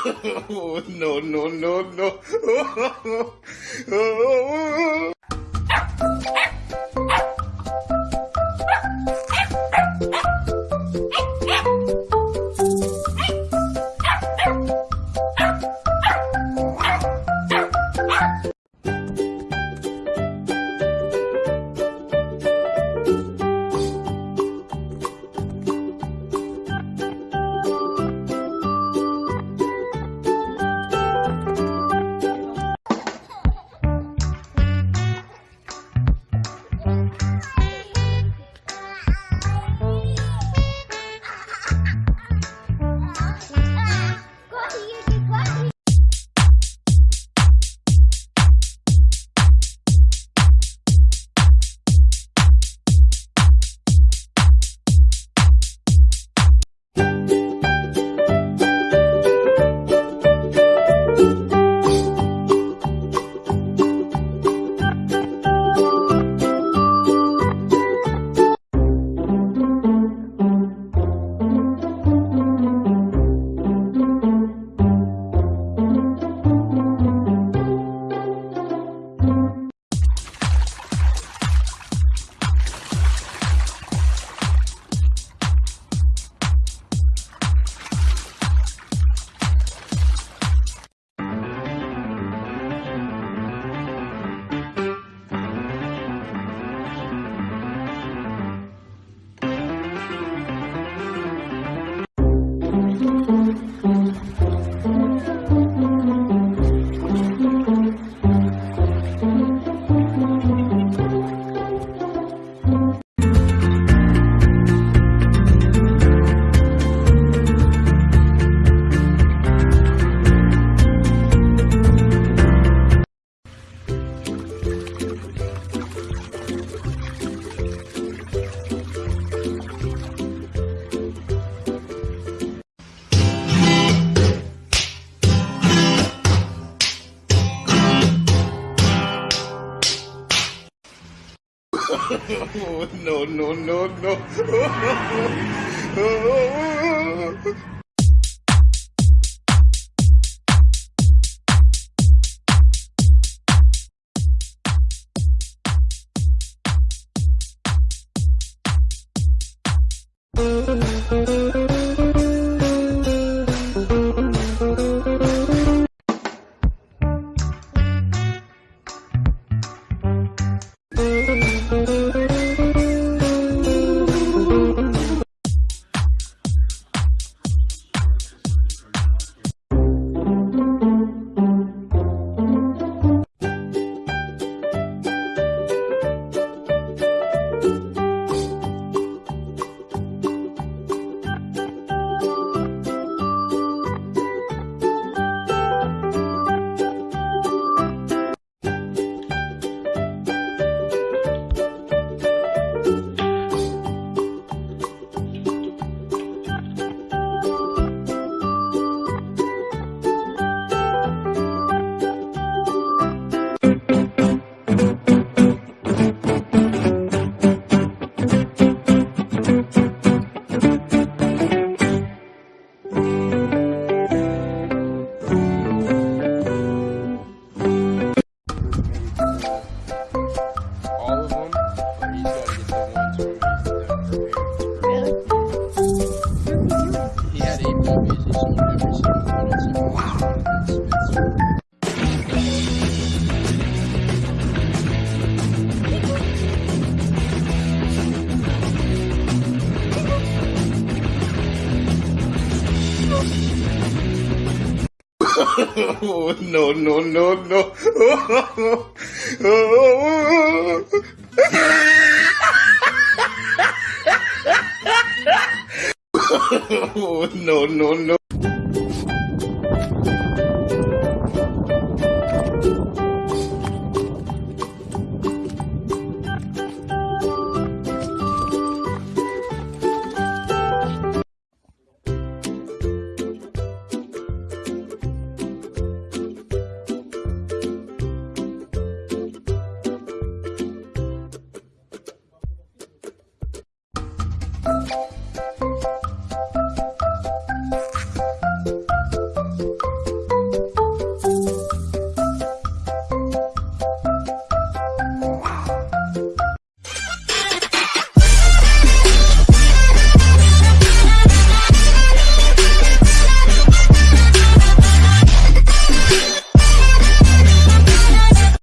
no, no, no, no. no, no, no, no. Smith's. no, no, no, no. no, no, no.